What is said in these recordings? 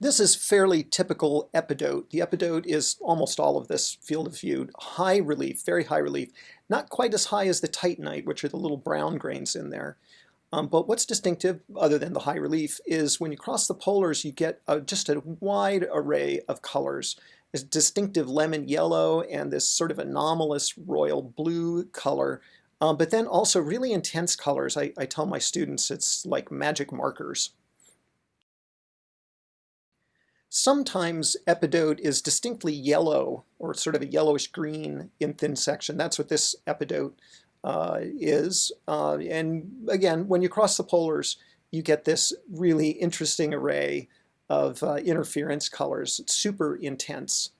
This is fairly typical epidote. The epidote is almost all of this field of view. High relief, very high relief. Not quite as high as the titanite, which are the little brown grains in there. Um, but what's distinctive, other than the high relief, is when you cross the polars, you get a, just a wide array of colors. This distinctive lemon yellow and this sort of anomalous royal blue color, um, but then also really intense colors. I, I tell my students it's like magic markers. Sometimes epidote is distinctly yellow or sort of a yellowish green in thin section. That's what this epidote uh, is. Uh, and again, when you cross the polars, you get this really interesting array of uh, interference colors. It's super intense.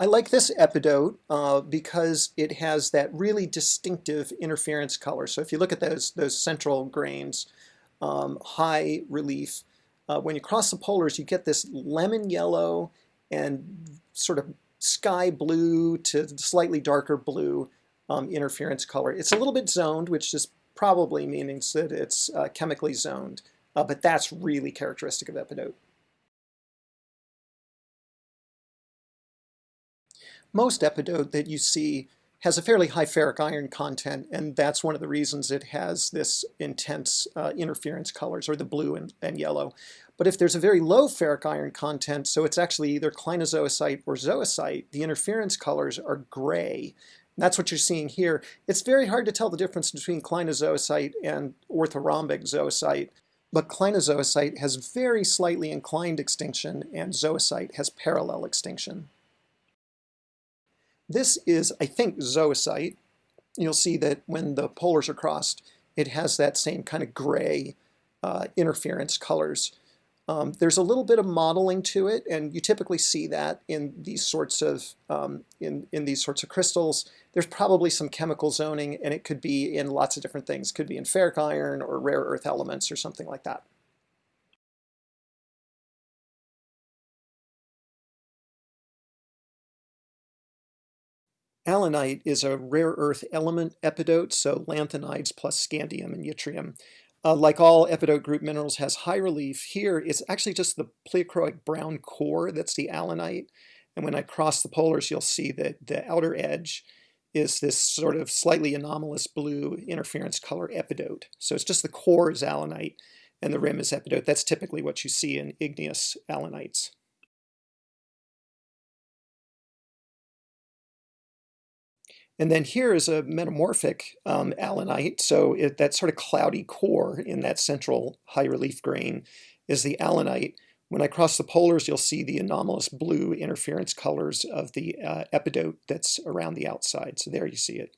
I like this epidote uh, because it has that really distinctive interference color. So if you look at those, those central grains, um, high relief, uh, when you cross the polars, you get this lemon yellow and sort of sky blue to slightly darker blue um, interference color. It's a little bit zoned, which is probably means that it's uh, chemically zoned, uh, but that's really characteristic of epidote. Most epidote that you see has a fairly high ferric iron content, and that's one of the reasons it has this intense uh, interference colors, or the blue and, and yellow. But if there's a very low ferric iron content, so it's actually either clinozoisite or zoisite, the interference colors are gray. That's what you're seeing here. It's very hard to tell the difference between clinozoisite and orthorhombic zoisite, but clinozoisite has very slightly inclined extinction, and zoisite has parallel extinction. This is, I think, zoisite. You'll see that when the polars are crossed, it has that same kind of gray uh, interference colors. Um, there's a little bit of modeling to it, and you typically see that in these sorts of um, in in these sorts of crystals. There's probably some chemical zoning, and it could be in lots of different things. Could be in ferric iron or rare earth elements or something like that. Allanite is a rare earth element epidote, so lanthanides plus scandium and yttrium. Uh, like all epidote group minerals has high relief. Here it's actually just the pleochroic brown core that's the allanite. And when I cross the polars, you'll see that the outer edge is this sort of slightly anomalous blue interference color epidote. So it's just the core is allanite and the rim is epidote. That's typically what you see in igneous allanites. And then here is a metamorphic um, allanite. So it, that sort of cloudy core in that central high relief grain is the allanite. When I cross the polars, you'll see the anomalous blue interference colors of the uh, epidote that's around the outside. So there you see it.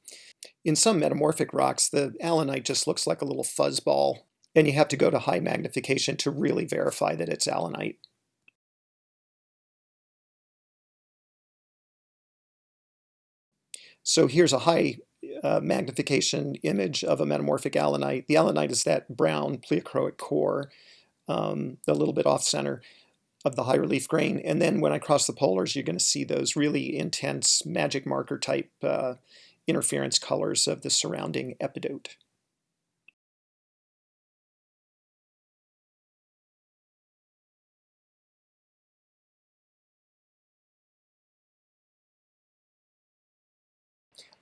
In some metamorphic rocks, the allanite just looks like a little fuzzball, and you have to go to high magnification to really verify that it's allanite. So here's a high uh, magnification image of a metamorphic allanite. The allanite is that brown pleochroic core, um, a little bit off-center of the high relief grain. And then when I cross the polars, you're going to see those really intense magic marker type uh, interference colors of the surrounding epidote.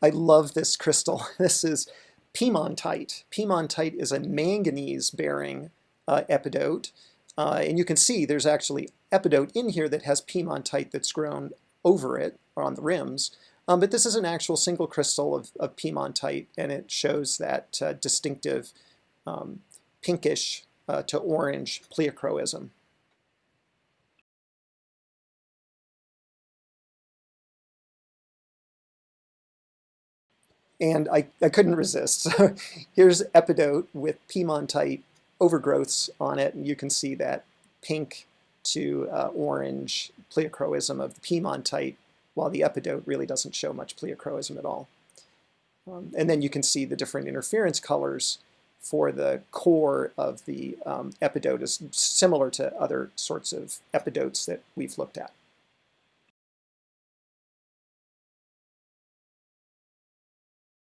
I love this crystal. This is piemontite. Piemontite is a manganese-bearing uh, epidote. Uh, and you can see there's actually epidote in here that has piemontite that's grown over it, or on the rims. Um, but this is an actual single crystal of, of piemontite, and it shows that uh, distinctive um, pinkish uh, to orange pleochroism. And I, I couldn't resist. So here's epidote with piemontite overgrowths on it, and you can see that pink to uh, orange pleochroism of the piemontite, while the epidote really doesn't show much pleochroism at all. Um, and then you can see the different interference colors for the core of the um, epidote is similar to other sorts of epidotes that we've looked at.